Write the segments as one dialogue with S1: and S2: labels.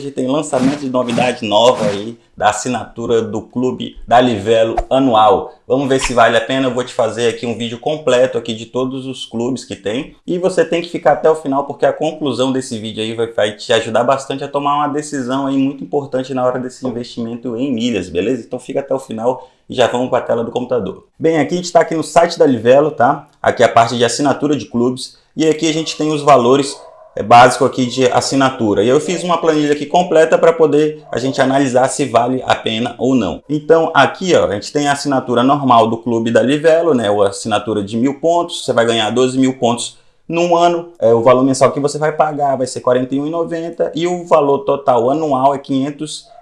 S1: hoje tem lançamento de novidade nova aí da assinatura do clube da Livelo anual. Vamos ver se vale a pena, eu vou te fazer aqui um vídeo completo aqui de todos os clubes que tem e você tem que ficar até o final porque a conclusão desse vídeo aí vai, vai te ajudar bastante a tomar uma decisão aí muito importante na hora desse investimento em milhas, beleza? Então fica até o final e já vamos para a tela do computador. Bem, aqui a gente está aqui no site da Livelo, tá? Aqui é a parte de assinatura de clubes e aqui a gente tem os valores básico aqui de assinatura. E eu fiz uma planilha aqui completa para poder a gente analisar se vale a pena ou não. Então aqui ó, a gente tem a assinatura normal do clube da Livelo, né? A assinatura de mil pontos, você vai ganhar 12 mil pontos num ano, é, o valor mensal que você vai pagar vai ser R$ 41,90 e o valor total anual é R$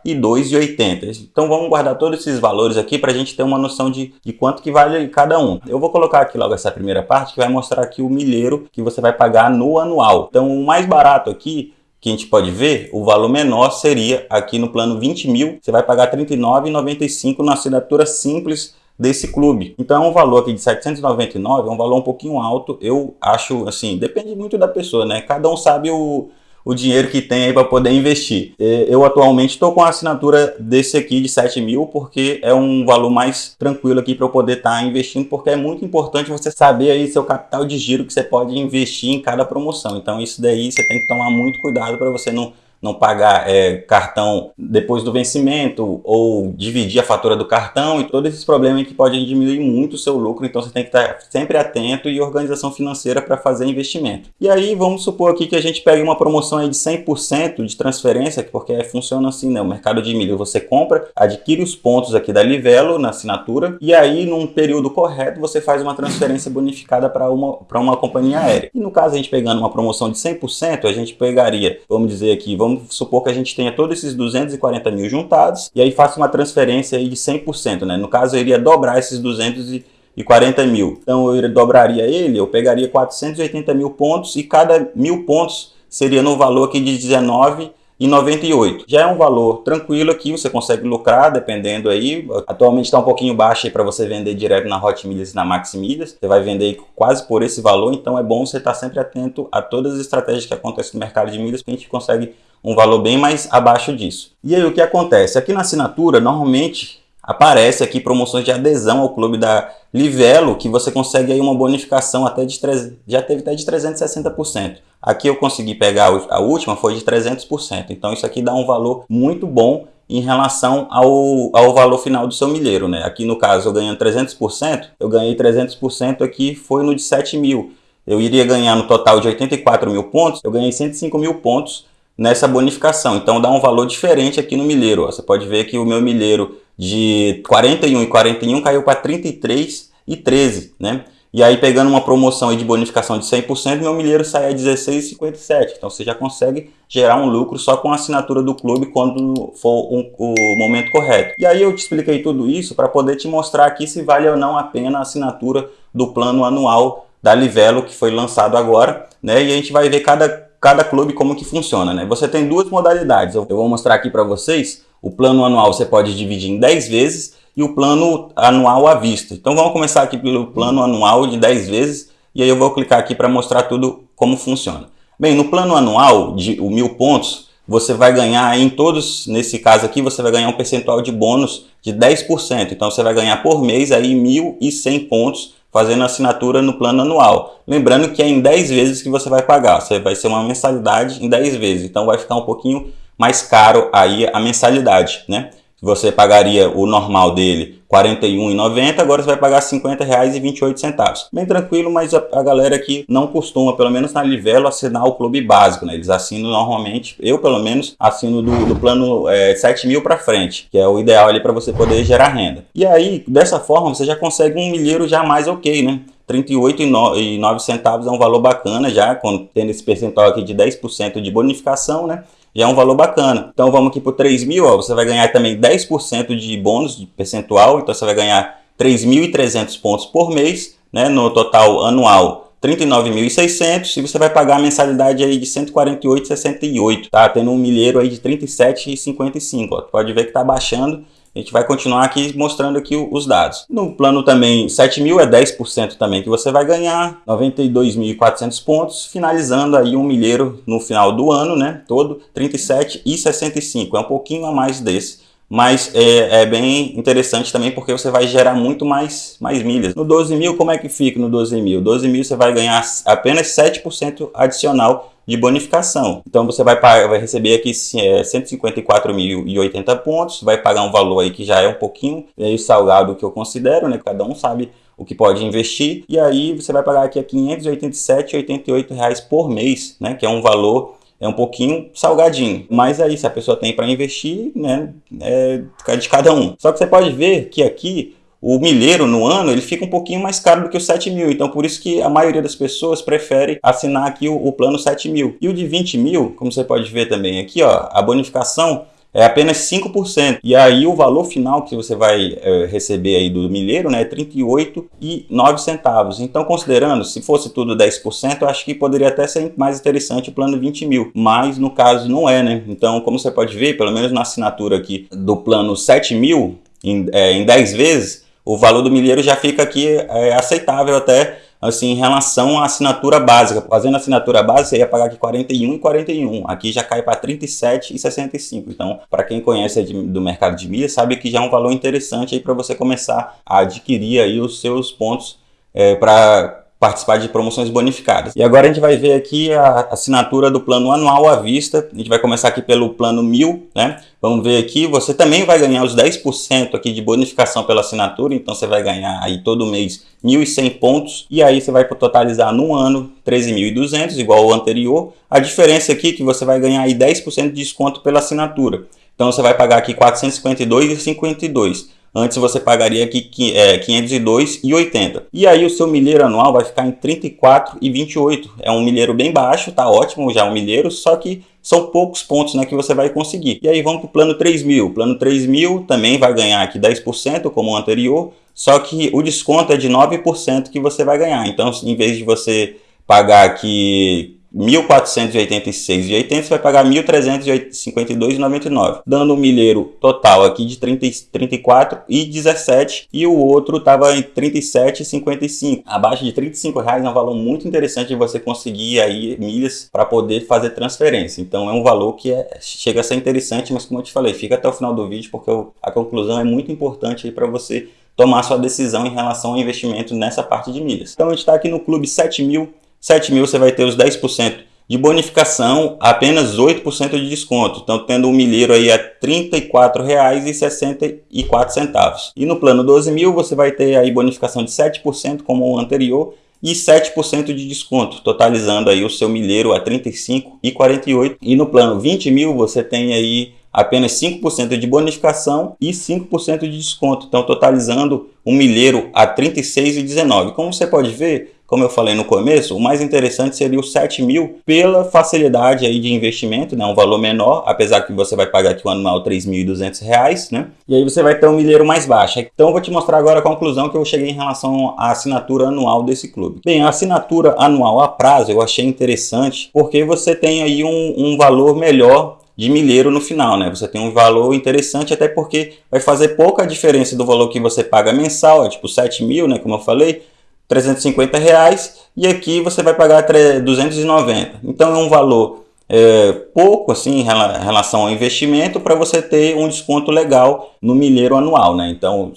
S1: 502,80. Então vamos guardar todos esses valores aqui para a gente ter uma noção de, de quanto que vale cada um. Eu vou colocar aqui logo essa primeira parte que vai mostrar aqui o milheiro que você vai pagar no anual. Então o mais barato aqui que a gente pode ver, o valor menor seria aqui no plano 20 mil, você vai pagar R$ 39,95 na assinatura simples desse clube. Então é um valor aqui de 799, é um valor um pouquinho alto, eu acho assim, depende muito da pessoa, né? Cada um sabe o, o dinheiro que tem aí para poder investir. É, eu atualmente estou com a assinatura desse aqui de 7 mil, porque é um valor mais tranquilo aqui para eu poder estar tá investindo, porque é muito importante você saber aí seu capital de giro que você pode investir em cada promoção. Então isso daí você tem que tomar muito cuidado para você não não pagar é, cartão depois do vencimento ou dividir a fatura do cartão e todos esses problemas que podem diminuir muito o seu lucro, então você tem que estar sempre atento e organização financeira para fazer investimento. E aí vamos supor aqui que a gente pegue uma promoção aí de 100% de transferência, porque funciona assim, né? O mercado de milho você compra, adquire os pontos aqui da Livelo na assinatura e aí num período correto você faz uma transferência bonificada para uma, para uma companhia aérea. E no caso a gente pegando uma promoção de 100%, a gente pegaria, vamos dizer aqui, vamos vamos supor que a gente tenha todos esses 240 mil juntados e aí faça uma transferência de 100%, né? No caso, eu iria dobrar esses 240 mil. Então, eu dobraria ele, eu pegaria 480 mil pontos e cada mil pontos seria no valor aqui de 19 e 98. Já é um valor tranquilo aqui, você consegue lucrar dependendo aí. Atualmente está um pouquinho baixo aí para você vender direto na Hot Milhas e na Max Milhas. Você vai vender quase por esse valor, então é bom você estar tá sempre atento a todas as estratégias que acontecem no mercado de milhas, que a gente consegue um valor bem mais abaixo disso. E aí o que acontece? Aqui na assinatura, normalmente aparece aqui promoções de adesão ao clube da Livelo, que você consegue aí uma bonificação até de, já teve até de 360%. Aqui eu consegui pegar a última, foi de 300%. Então isso aqui dá um valor muito bom em relação ao, ao valor final do seu milheiro, né? Aqui no caso eu ganhando 300%, eu ganhei 300% aqui, foi no de 7 mil. Eu iria ganhar no total de 84 mil pontos, eu ganhei 105 mil pontos nessa bonificação. Então dá um valor diferente aqui no milheiro. Você pode ver que o meu milheiro de 41 e 41 caiu para 33 e 13, né? E aí pegando uma promoção de bonificação de 100%, meu milheiro sai a 16,57. Então você já consegue gerar um lucro só com a assinatura do clube quando for um, o momento correto. E aí eu te expliquei tudo isso para poder te mostrar aqui se vale ou não a pena a assinatura do plano anual da Livelo que foi lançado agora, né? E a gente vai ver cada cada clube como que funciona, né? Você tem duas modalidades, eu vou mostrar aqui para vocês. O plano anual você pode dividir em 10 vezes e o plano anual à vista. Então vamos começar aqui pelo plano anual de 10 vezes e aí eu vou clicar aqui para mostrar tudo como funciona. Bem, no plano anual de o mil pontos, você vai ganhar em todos, nesse caso aqui, você vai ganhar um percentual de bônus de 10%. Então você vai ganhar por mês aí 1.100 pontos fazendo assinatura no plano anual. Lembrando que é em 10 vezes que você vai pagar, você vai ser uma mensalidade em 10 vezes, então vai ficar um pouquinho mais caro aí a mensalidade, né? Você pagaria o normal dele 41,90, agora você vai pagar R$ 50,28. Bem tranquilo, mas a, a, galera aqui não costuma, pelo menos na Livelo, assinar o clube básico, né? Eles assinam normalmente, eu pelo menos assino do, do plano é, 7 mil para frente, que é o ideal ali para você poder gerar renda. E aí, dessa forma, você já consegue um milheiro já mais ok, né? 38,9 centavos é um valor bacana já, tendo esse percentual aqui de 10% de bonificação, né? É um valor bacana. Então vamos aqui por 3 mil, você vai ganhar também 10% de bônus de percentual, então você vai ganhar 3.300 pontos por mês, né, no total anual 39.600 e você vai pagar a mensalidade aí de 148,68, tá? Tendo um milheiro aí de 37,55, ó. Pode ver que tá baixando A gente vai continuar aqui mostrando aqui os dados. No plano também 7 mil é 10% também que você vai ganhar, 92.400 pontos, finalizando aí um milheiro no final do ano, né, todo 37,65, é um pouquinho a mais desse mas é, é, bem interessante também porque você vai gerar muito mais, mais milhas. No 12 mil, como é que fica no 12 mil? 12 mil você vai ganhar apenas 7% adicional de bonificação. Então você vai, pagar, vai receber aqui é, 154.080 pontos, vai pagar um valor aí que já é um pouquinho meio salgado que eu considero, né? Cada um sabe o que pode investir. E aí você vai pagar aqui a 587,88 reais por mês, né? Que é um valor é um pouquinho salgadinho. Mas aí, se a pessoa tem para investir, né, é de cada um. Só que você pode ver que aqui o milheiro no ano ele fica um pouquinho mais caro do que o 7 mil, então por isso que a maioria das pessoas prefere assinar aqui o, o plano 7 mil. E o de 20 mil, como você pode ver também aqui, ó, a bonificação é apenas 5%. E aí o valor final que você vai é, receber aí do milheiro né, é 38,9 centavos. Então, considerando, se fosse tudo 10%, eu acho que poderia até ser mais interessante o plano 20 mil. Mas no caso não é, né? Então, como você pode ver, pelo menos na assinatura aqui do plano 7 mil, em, é, em 10 vezes, o valor do milheiro já fica aqui é, aceitável até assim, em relação à assinatura básica. Fazendo a assinatura básica, você ia pagar aqui 41 e 41. Aqui já cai para 37 e 65. Então, para quem conhece do mercado de milhas, sabe que já é um valor interessante aí para você começar a adquirir aí os seus pontos é, para participar de promoções bonificadas. E agora a gente vai ver aqui a assinatura do plano anual à vista. A gente vai começar aqui pelo plano 1000, né? Vamos ver aqui, você também vai ganhar os 10% aqui de bonificação pela assinatura, então você vai ganhar aí todo mês 1.100 pontos e aí você vai totalizar no ano 13.200, igual ao anterior. A diferença aqui é que você vai ganhar aí 10% de desconto pela assinatura. Então você vai pagar aqui 452,52. Antes você pagaria aqui é, 502,80. E aí o seu milheiro anual vai ficar em 34,28. É um milheiro bem baixo, tá ótimo já um milheiro, só que são poucos pontos né, que você vai conseguir. E aí vamos para o plano 3.000. O plano 3.000 também vai ganhar aqui 10%, como o anterior, só que o desconto é de 9% que você vai ganhar. Então, em vez de você pagar aqui 1.486,80 você vai pagar 1.352,99, dando um milheiro total aqui de 30, 34,17 e o outro estava em 37,55. Abaixo de 35 reais é um valor muito interessante de você conseguir aí milhas para poder fazer transferência. Então é um valor que é, chega a ser interessante, mas como eu te falei, fica até o final do vídeo porque a conclusão é muito importante para você tomar sua decisão em relação ao investimento nessa parte de milhas. Então a gente está aqui no clube 7000 7 mil você vai ter os 10% de bonificação, apenas 8% de desconto. Então, tendo um milheiro aí a R$ 34,64. E no plano 12 mil você vai ter aí bonificação de 7% como o anterior e 7% de desconto, totalizando aí o seu milheiro a R$ 35,48. E no plano 20 mil você tem aí apenas 5% de bonificação e 5% de desconto, então totalizando um milheiro a R$ 36,19. Como você pode ver, como eu falei no começo, o mais interessante seria o 7 mil pela facilidade aí de investimento, né? um valor menor, apesar que você vai pagar aqui o anual R$ 3.200, né? E aí você vai ter um milheiro mais baixo. Então eu vou te mostrar agora a conclusão que eu cheguei em relação à assinatura anual desse clube. Bem, a assinatura anual a prazo eu achei interessante porque você tem aí um, um valor melhor de milheiro no final, né? Você tem um valor interessante até porque vai fazer pouca diferença do valor que você paga mensal, é tipo 7 mil, né? Como eu falei, 350 reais e aqui você vai pagar 290. Então é um valor é, pouco assim em relação ao investimento para você ter um desconto legal no milheiro anual, né? Então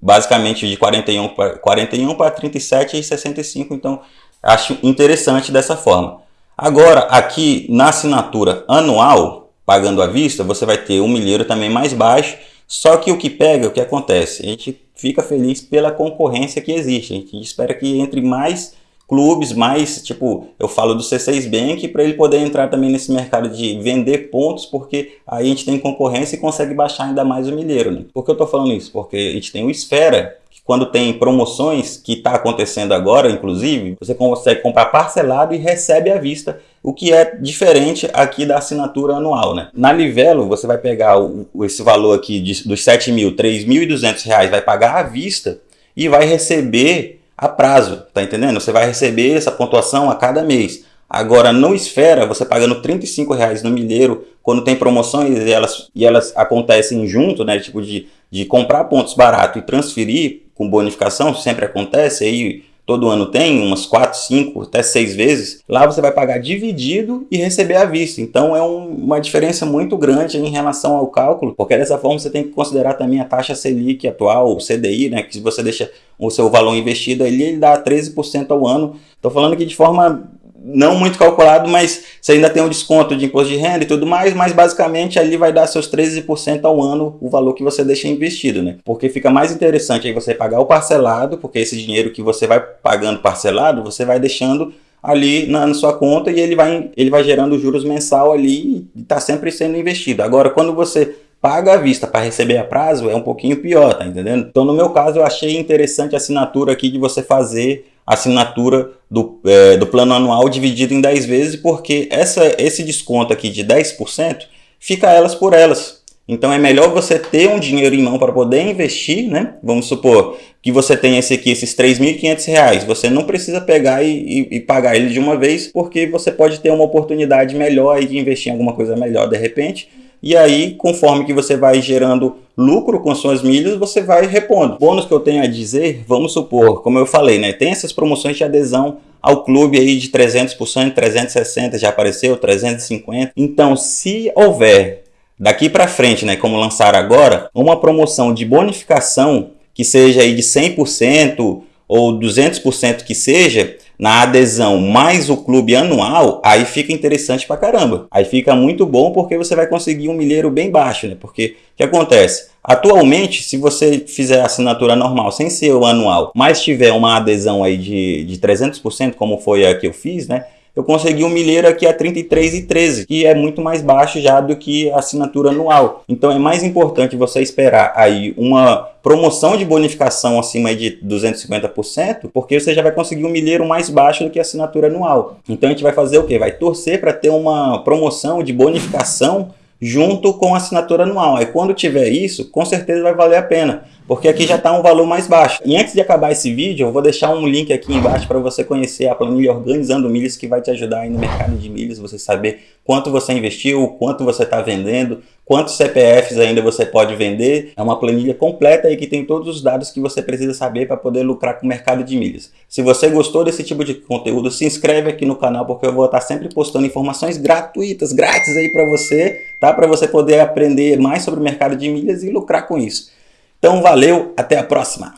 S1: basicamente de 41 para 41 para 37 e 65, então acho interessante dessa forma. Agora aqui na assinatura anual, pagando à vista, você vai ter um milheiro também mais baixo, só que o que pega, o que acontece? A gente fica feliz pela concorrência que existe. A gente espera que entre mais clubes, mais, tipo, eu falo do C6 Bank para ele poder entrar também nesse mercado de vender pontos, porque aí a gente tem concorrência e consegue baixar ainda mais o milheiro. Né? Por que eu estou falando isso? Porque a gente tem o Esfera, quando tem promoções, que está acontecendo agora, inclusive, você consegue comprar parcelado e recebe à vista o que é diferente aqui da assinatura anual. Né? Na Livelo, você vai pegar o, esse valor aqui de, dos 7 mil, 3.200 reais, vai pagar à vista e vai receber a prazo, tá entendendo? Você vai receber essa pontuação a cada mês. Agora, no Esfera, você pagando 35 reais no milheiro quando tem promoções e elas, e elas acontecem junto, né? Tipo de, de comprar pontos barato e transferir com bonificação, sempre acontece aí todo ano tem, umas 4, 5, até 6 vezes, lá você vai pagar dividido e receber à vista. Então é um, uma diferença muito grande em relação ao cálculo, porque dessa forma você tem que considerar também a taxa Selic atual, o CDI, né, que se você deixa o seu valor investido ali, ele dá 13% ao ano. Estou falando que de forma não muito calculado, mas você ainda tem um desconto de imposto de renda e tudo mais, mas basicamente ali vai dar seus 13% ao ano o valor que você deixa investido, né? Porque fica mais interessante aí você pagar o parcelado, porque esse dinheiro que você vai pagando parcelado, você vai deixando ali na, na, sua conta e ele vai, ele vai gerando juros mensal ali e está sempre sendo investido. Agora, quando você paga à vista para receber a prazo, é um pouquinho pior, tá entendendo? Então, no meu caso, eu achei interessante a assinatura aqui de você fazer assinatura do, é, do plano anual dividido em 10 vezes, porque essa, esse desconto aqui de 10% fica elas por elas. Então é melhor você ter um dinheiro em mão para poder investir, né? Vamos supor que você tem esse aqui, esses R$ 3.500, você não precisa pegar e, e, e, pagar ele de uma vez, porque você pode ter uma oportunidade melhor de investir em alguma coisa melhor de repente, e aí, conforme que você vai gerando lucro com suas milhas, você vai repondo. Bônus que eu tenho a dizer, vamos supor, como eu falei, né, tem essas promoções de adesão ao clube aí de 300%, 360 já apareceu, 350. Então, se houver daqui para frente, né, como lançar agora, uma promoção de bonificação que seja aí de 100% ou 200% que seja, na adesão mais o clube anual, aí fica interessante pra caramba. Aí fica muito bom porque você vai conseguir um milheiro bem baixo, né? Porque o que acontece? Atualmente, se você fizer a assinatura normal, sem ser o anual, mas tiver uma adesão aí de, de 300%, como foi a que eu fiz, né? Eu consegui um milheiro aqui a 33,13, que é muito mais baixo já do que a assinatura anual. Então é mais importante você esperar aí uma promoção de bonificação acima de 250%, porque você já vai conseguir um milheiro mais baixo do que a assinatura anual. Então a gente vai fazer o quê? Vai torcer para ter uma promoção de bonificação junto com a assinatura anual. Aí quando tiver isso, com certeza vai valer a pena porque aqui já está um valor mais baixo. E antes de acabar esse vídeo, eu vou deixar um link aqui embaixo para você conhecer a planilha Organizando Milhas, que vai te ajudar aí no mercado de milhas, você saber quanto você investiu, quanto você está vendendo, quantos CPFs ainda você pode vender. É uma planilha completa aí que tem todos os dados que você precisa saber para poder lucrar com o mercado de milhas. Se você gostou desse tipo de conteúdo, se inscreve aqui no canal, porque eu vou estar sempre postando informações gratuitas, grátis aí para você, tá? Para você poder aprender mais sobre o mercado de milhas e lucrar com isso. Então valeu, até a próxima!